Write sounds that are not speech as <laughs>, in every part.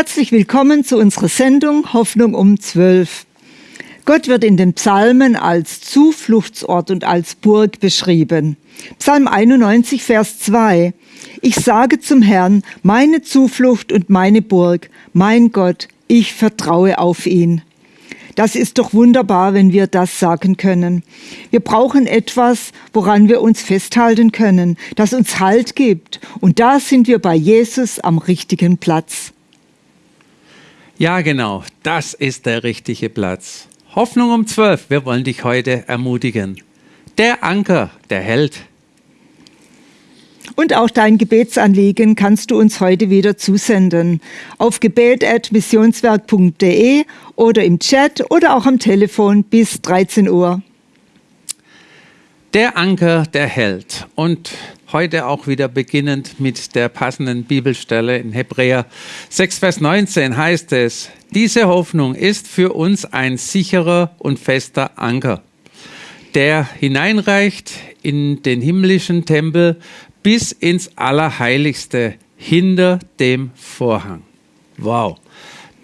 Herzlich willkommen zu unserer Sendung Hoffnung um 12. Gott wird in den Psalmen als Zufluchtsort und als Burg beschrieben. Psalm 91, Vers 2. Ich sage zum Herrn, meine Zuflucht und meine Burg, mein Gott, ich vertraue auf ihn. Das ist doch wunderbar, wenn wir das sagen können. Wir brauchen etwas, woran wir uns festhalten können, das uns Halt gibt. Und da sind wir bei Jesus am richtigen Platz. Ja, genau, das ist der richtige Platz. Hoffnung um zwölf, wir wollen dich heute ermutigen. Der Anker, der hält. Und auch dein Gebetsanliegen kannst du uns heute wieder zusenden. Auf gebet.missionswerk.de oder im Chat oder auch am Telefon bis 13 Uhr. Der Anker, der hält. Und heute auch wieder beginnend mit der passenden Bibelstelle in Hebräer 6, Vers 19 heißt es, diese Hoffnung ist für uns ein sicherer und fester Anker, der hineinreicht in den himmlischen Tempel bis ins Allerheiligste hinter dem Vorhang. Wow.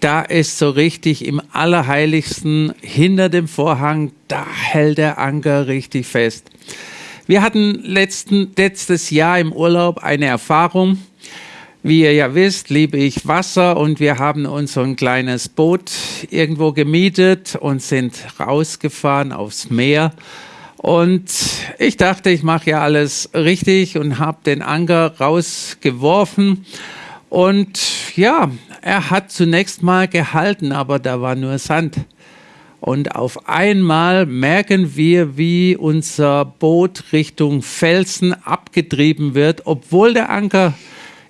Da ist so richtig im Allerheiligsten hinter dem Vorhang, da hält der Anker richtig fest. Wir hatten letzten, letztes Jahr im Urlaub eine Erfahrung. Wie ihr ja wisst, liebe ich Wasser und wir haben uns so ein kleines Boot irgendwo gemietet und sind rausgefahren aufs Meer und ich dachte, ich mache ja alles richtig und habe den Anker rausgeworfen. Und ja, er hat zunächst mal gehalten, aber da war nur Sand. Und auf einmal merken wir, wie unser Boot Richtung Felsen abgetrieben wird, obwohl der Anker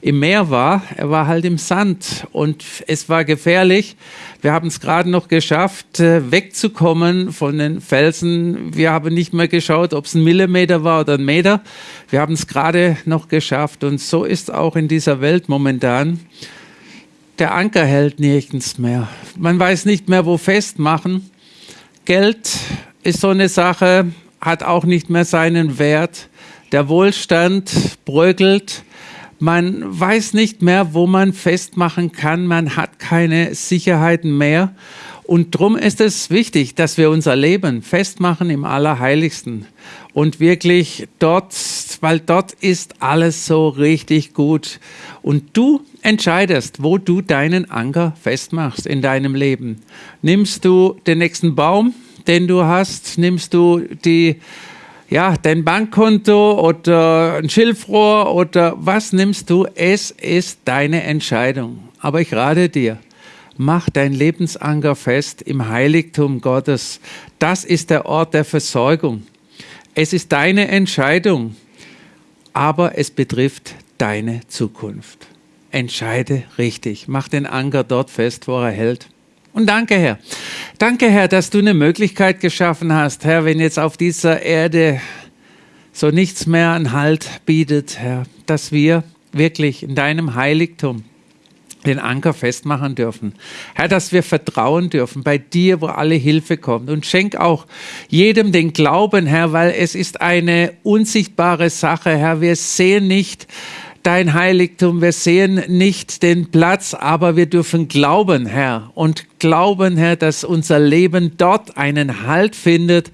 im Meer war. Er war halt im Sand und es war gefährlich. Wir haben es gerade noch geschafft, äh, wegzukommen von den Felsen. Wir haben nicht mehr geschaut, ob es ein Millimeter war oder ein Meter. Wir haben es gerade noch geschafft und so ist auch in dieser Welt momentan. Der Anker hält nirgends mehr. Man weiß nicht mehr, wo festmachen. Geld ist so eine Sache, hat auch nicht mehr seinen Wert. Der Wohlstand bröckelt. Man weiß nicht mehr, wo man festmachen kann. Man hat keine Sicherheiten mehr. Und darum ist es wichtig, dass wir unser Leben festmachen im Allerheiligsten und wirklich dort, weil dort ist alles so richtig gut. Und du entscheidest, wo du deinen Anker festmachst in deinem Leben. Nimmst du den nächsten Baum, den du hast? Nimmst du die ja, dein Bankkonto oder ein Schilfrohr oder was nimmst du? Es ist deine Entscheidung. Aber ich rate dir, mach dein Lebensanker fest im Heiligtum Gottes. Das ist der Ort der Versorgung. Es ist deine Entscheidung, aber es betrifft deine Zukunft. Entscheide richtig. Mach den Anker dort fest, wo er hält. Und danke, Herr. Danke, Herr, dass du eine Möglichkeit geschaffen hast, Herr, wenn jetzt auf dieser Erde so nichts mehr an Halt bietet, Herr, dass wir wirklich in deinem Heiligtum den Anker festmachen dürfen. Herr, dass wir vertrauen dürfen bei dir, wo alle Hilfe kommt. Und schenk auch jedem den Glauben, Herr, weil es ist eine unsichtbare Sache, Herr. Wir sehen nicht, dein Heiligtum. Wir sehen nicht den Platz, aber wir dürfen glauben, Herr, und glauben, Herr, dass unser Leben dort einen Halt findet,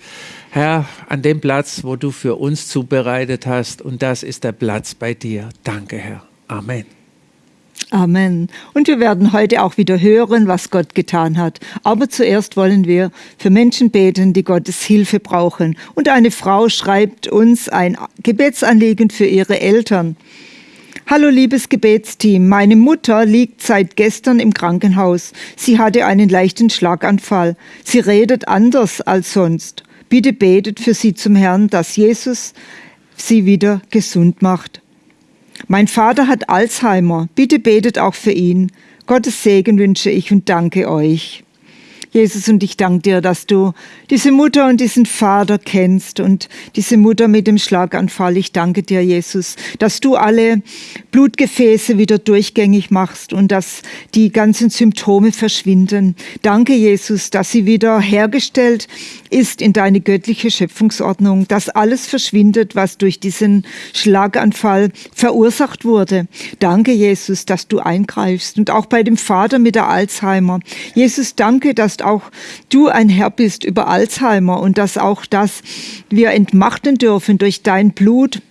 Herr, an dem Platz, wo du für uns zubereitet hast. Und das ist der Platz bei dir. Danke, Herr. Amen. Amen. Und wir werden heute auch wieder hören, was Gott getan hat. Aber zuerst wollen wir für Menschen beten, die Gottes Hilfe brauchen. Und eine Frau schreibt uns ein Gebetsanliegen für ihre Eltern. Hallo liebes Gebetsteam, meine Mutter liegt seit gestern im Krankenhaus. Sie hatte einen leichten Schlaganfall. Sie redet anders als sonst. Bitte betet für sie zum Herrn, dass Jesus sie wieder gesund macht. Mein Vater hat Alzheimer. Bitte betet auch für ihn. Gottes Segen wünsche ich und danke euch. Jesus, und ich danke dir, dass du diese Mutter und diesen Vater kennst und diese Mutter mit dem Schlaganfall. Ich danke dir, Jesus, dass du alle Blutgefäße wieder durchgängig machst und dass die ganzen Symptome verschwinden. Danke, Jesus, dass sie wieder hergestellt ist in deine göttliche Schöpfungsordnung, dass alles verschwindet, was durch diesen Schlaganfall verursacht wurde. Danke, Jesus, dass du eingreifst und auch bei dem Vater mit der Alzheimer. Jesus, danke, dass auch du ein Herr bist über Alzheimer und dass auch das wir entmachten dürfen durch dein Blut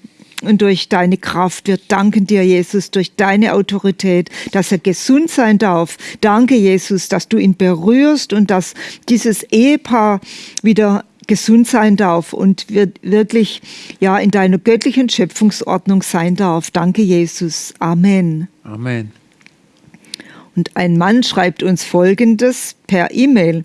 und durch deine Kraft. Wir danken dir, Jesus, durch deine Autorität, dass er gesund sein darf. Danke, Jesus, dass du ihn berührst und dass dieses Ehepaar wieder gesund sein darf und wirklich ja in deiner göttlichen Schöpfungsordnung sein darf. Danke, Jesus. Amen. Amen. Und ein Mann schreibt uns Folgendes per E-Mail.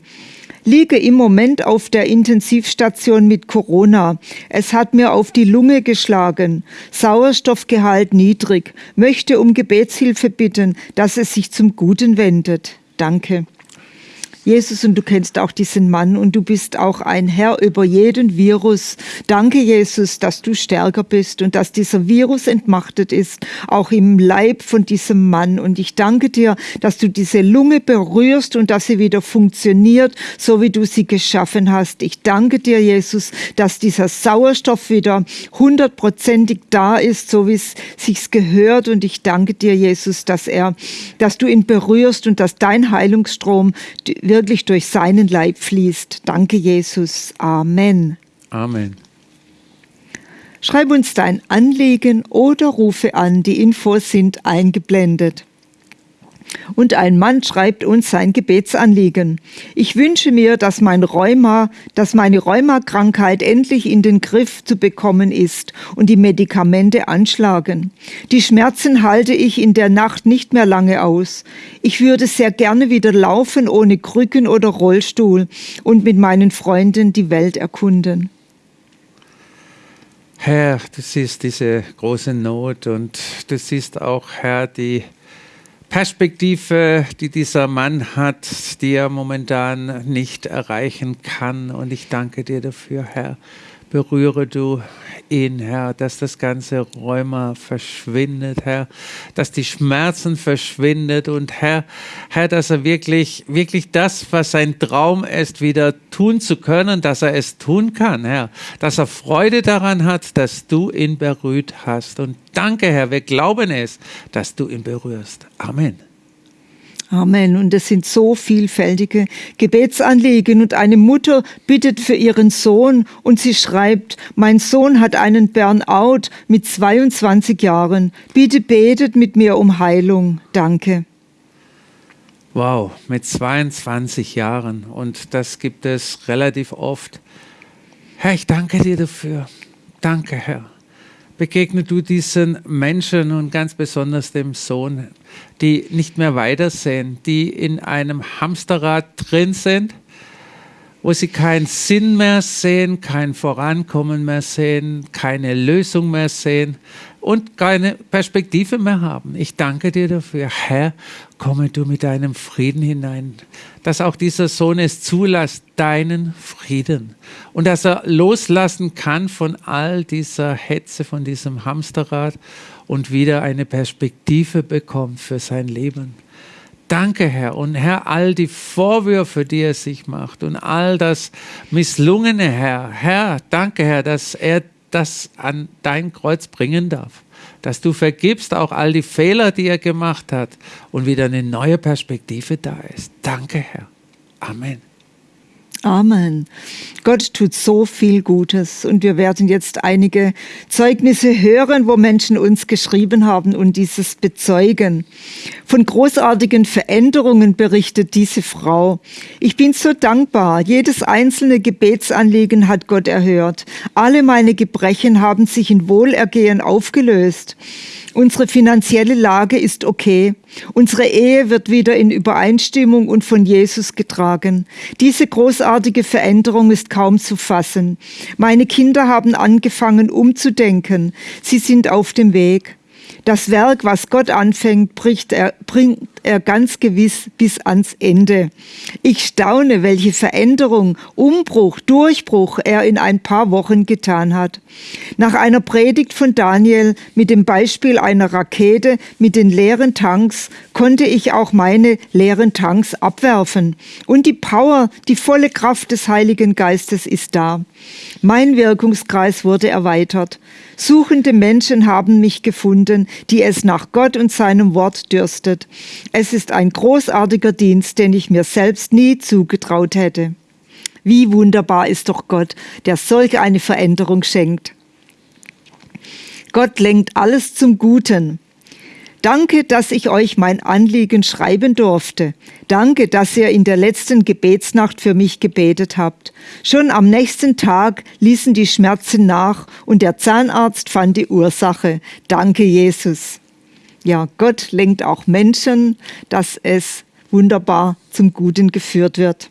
Liege im Moment auf der Intensivstation mit Corona. Es hat mir auf die Lunge geschlagen. Sauerstoffgehalt niedrig. Möchte um Gebetshilfe bitten, dass es sich zum Guten wendet. Danke. Jesus, und du kennst auch diesen Mann und du bist auch ein Herr über jeden Virus. Danke, Jesus, dass du stärker bist und dass dieser Virus entmachtet ist, auch im Leib von diesem Mann. Und ich danke dir, dass du diese Lunge berührst und dass sie wieder funktioniert, so wie du sie geschaffen hast. Ich danke dir, Jesus, dass dieser Sauerstoff wieder hundertprozentig da ist, so wie es sich gehört. Und ich danke dir, Jesus, dass er, dass du ihn berührst und dass dein Heilungsstrom wird wirklich durch seinen Leib fließt. Danke, Jesus. Amen. Amen. Schreib uns dein Anliegen oder rufe an. Die Infos sind eingeblendet. Und ein Mann schreibt uns sein Gebetsanliegen. Ich wünsche mir, dass mein Rheuma, dass meine Rheumakrankheit endlich in den Griff zu bekommen ist und die Medikamente anschlagen. Die Schmerzen halte ich in der Nacht nicht mehr lange aus. Ich würde sehr gerne wieder laufen ohne Krücken oder Rollstuhl und mit meinen Freunden die Welt erkunden. Herr, du siehst diese große Not und du siehst auch, Herr, die Perspektive, die dieser Mann hat, die er momentan nicht erreichen kann. Und ich danke dir dafür, Herr. Berühre du ihn, Herr, dass das ganze Rheuma verschwindet, Herr, dass die Schmerzen verschwindet und Herr, Herr, dass er wirklich, wirklich das, was sein Traum ist, wieder tun zu können, dass er es tun kann, Herr, dass er Freude daran hat, dass du ihn berührt hast. Und danke, Herr, wir glauben es, dass du ihn berührst. Amen. Amen. Und es sind so vielfältige Gebetsanliegen. Und eine Mutter bittet für ihren Sohn und sie schreibt, mein Sohn hat einen Burnout mit 22 Jahren. Bitte betet mit mir um Heilung. Danke. Wow, mit 22 Jahren. Und das gibt es relativ oft. Herr, ich danke dir dafür. Danke, Herr begegne du diesen Menschen und ganz besonders dem Sohn, die nicht mehr weitersehen, die in einem Hamsterrad drin sind, wo sie keinen Sinn mehr sehen, kein Vorankommen mehr sehen, keine Lösung mehr sehen und keine Perspektive mehr haben. Ich danke dir dafür, Herr, komme du mit deinem Frieden hinein, dass auch dieser Sohn es zulässt, deinen Frieden und dass er loslassen kann von all dieser Hetze, von diesem Hamsterrad und wieder eine Perspektive bekommt für sein Leben. Danke, Herr. Und Herr, all die Vorwürfe, die er sich macht und all das Misslungene, Herr. Herr, danke, Herr, dass er das an dein Kreuz bringen darf dass du vergibst auch all die Fehler, die er gemacht hat und wieder eine neue Perspektive da ist. Danke, Herr. Amen. Amen. Gott tut so viel Gutes und wir werden jetzt einige Zeugnisse hören, wo Menschen uns geschrieben haben und dieses bezeugen. Von großartigen Veränderungen berichtet diese Frau. Ich bin so dankbar. Jedes einzelne Gebetsanliegen hat Gott erhört. Alle meine Gebrechen haben sich in Wohlergehen aufgelöst. Unsere finanzielle Lage ist okay. Unsere Ehe wird wieder in Übereinstimmung und von Jesus getragen. Diese großartige Veränderung ist kaum zu fassen. Meine Kinder haben angefangen umzudenken. Sie sind auf dem Weg. Das Werk, was Gott anfängt, bricht er, bringt er ganz gewiss bis ans Ende. Ich staune, welche Veränderung, Umbruch, Durchbruch er in ein paar Wochen getan hat. Nach einer Predigt von Daniel mit dem Beispiel einer Rakete mit den leeren Tanks konnte ich auch meine leeren Tanks abwerfen. Und die Power, die volle Kraft des Heiligen Geistes ist da. Mein Wirkungskreis wurde erweitert. Suchende Menschen haben mich gefunden, die es nach Gott und seinem Wort dürstet. Es ist ein großartiger Dienst, den ich mir selbst nie zugetraut hätte. Wie wunderbar ist doch Gott, der solch eine Veränderung schenkt. Gott lenkt alles zum Guten. Danke, dass ich euch mein Anliegen schreiben durfte. Danke, dass ihr in der letzten Gebetsnacht für mich gebetet habt. Schon am nächsten Tag ließen die Schmerzen nach und der Zahnarzt fand die Ursache. Danke, Jesus. Ja, Gott lenkt auch Menschen, dass es wunderbar zum Guten geführt wird.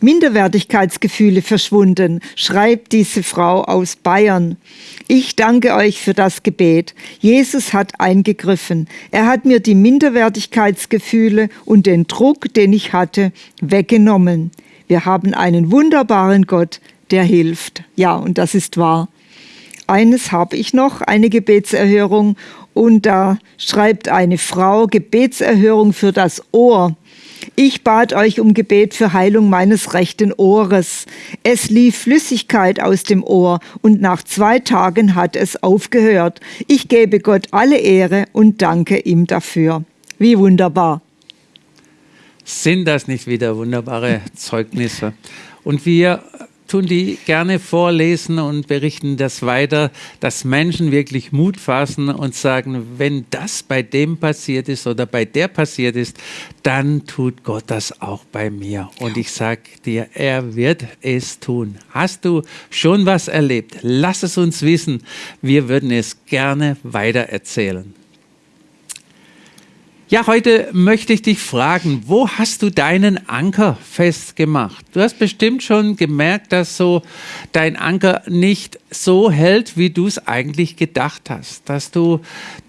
Minderwertigkeitsgefühle verschwunden, schreibt diese Frau aus Bayern. Ich danke euch für das Gebet. Jesus hat eingegriffen. Er hat mir die Minderwertigkeitsgefühle und den Druck, den ich hatte, weggenommen. Wir haben einen wunderbaren Gott, der hilft. Ja, und das ist wahr. Eines habe ich noch, eine Gebetserhörung. Und da schreibt eine Frau Gebetserhörung für das Ohr. Ich bat euch um Gebet für Heilung meines rechten Ohres. Es lief Flüssigkeit aus dem Ohr und nach zwei Tagen hat es aufgehört. Ich gebe Gott alle Ehre und danke ihm dafür. Wie wunderbar. Sind das nicht wieder wunderbare Zeugnisse? Und wir tun die gerne vorlesen und berichten das weiter, dass Menschen wirklich Mut fassen und sagen, wenn das bei dem passiert ist oder bei der passiert ist, dann tut Gott das auch bei mir. Und ich sage dir, er wird es tun. Hast du schon was erlebt? Lass es uns wissen. Wir würden es gerne weiter erzählen. Ja, heute möchte ich dich fragen, wo hast du deinen Anker festgemacht? Du hast bestimmt schon gemerkt, dass so dein Anker nicht so hält, wie du es eigentlich gedacht hast. Dass du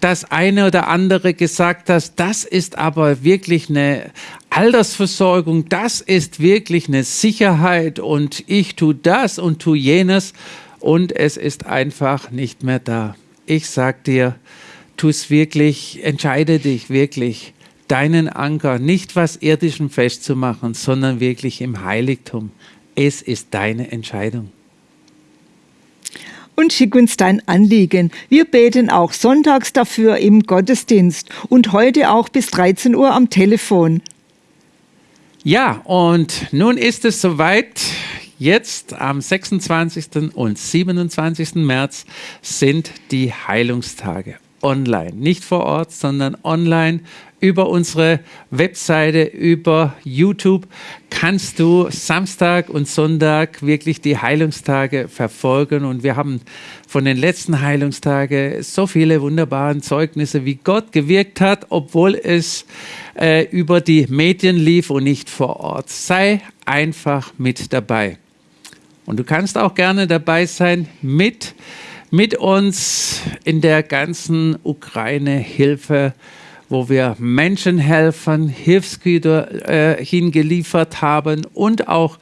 das eine oder andere gesagt hast, das ist aber wirklich eine Altersversorgung, das ist wirklich eine Sicherheit und ich tue das und tue jenes und es ist einfach nicht mehr da. Ich sag dir, tu es wirklich, entscheide dich wirklich, deinen Anker nicht was Irdischem festzumachen, sondern wirklich im Heiligtum. Es ist deine Entscheidung. Und schick uns dein Anliegen. Wir beten auch sonntags dafür im Gottesdienst und heute auch bis 13 Uhr am Telefon. Ja, und nun ist es soweit. Jetzt am 26. und 27. März sind die Heilungstage online. Nicht vor Ort, sondern online über unsere Webseite, über YouTube kannst du Samstag und Sonntag wirklich die Heilungstage verfolgen. Und wir haben von den letzten Heilungstagen so viele wunderbare Zeugnisse, wie Gott gewirkt hat, obwohl es äh, über die Medien lief und nicht vor Ort. Sei einfach mit dabei. Und du kannst auch gerne dabei sein mit mit uns in der ganzen Ukraine-Hilfe, wo wir Menschen helfen, Hilfsgüter äh, hingeliefert haben und auch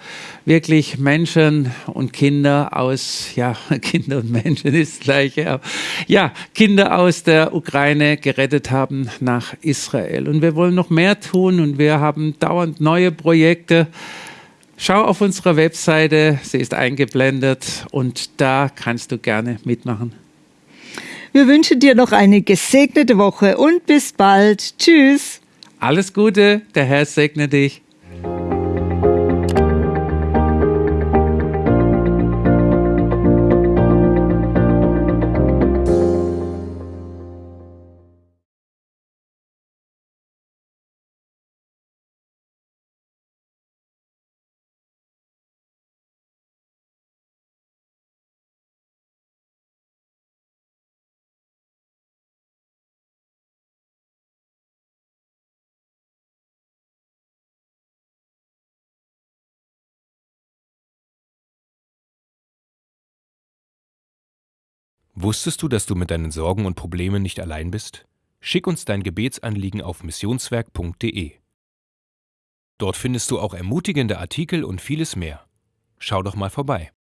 wirklich Menschen und Kinder aus, ja, <laughs> Kinder und Menschen ist gleich, ja, ja, Kinder aus der Ukraine gerettet haben nach Israel. Und wir wollen noch mehr tun und wir haben dauernd neue Projekte Schau auf unserer Webseite, sie ist eingeblendet und da kannst du gerne mitmachen. Wir wünschen dir noch eine gesegnete Woche und bis bald. Tschüss. Alles Gute, der Herr segne dich. Wusstest du, dass du mit deinen Sorgen und Problemen nicht allein bist? Schick uns dein Gebetsanliegen auf missionswerk.de. Dort findest du auch ermutigende Artikel und vieles mehr. Schau doch mal vorbei.